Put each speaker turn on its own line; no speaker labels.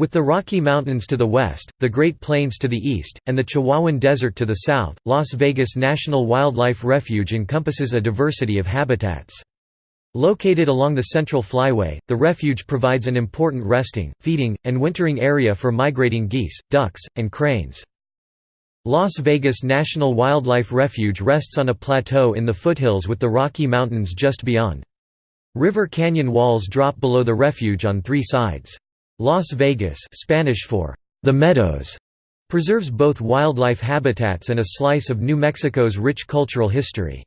With the Rocky Mountains to the west, the Great Plains to the east, and the Chihuahuan Desert to the south, Las Vegas National Wildlife Refuge encompasses a diversity of habitats. Located along the Central Flyway, the refuge provides an important resting, feeding, and wintering area for migrating geese, ducks, and cranes. Las Vegas National Wildlife Refuge rests on a plateau in the foothills with the Rocky Mountains just beyond. River canyon walls drop below the refuge on three sides. Las Vegas Spanish for the Meadows preserves both wildlife habitats and a slice of New Mexico's rich cultural history.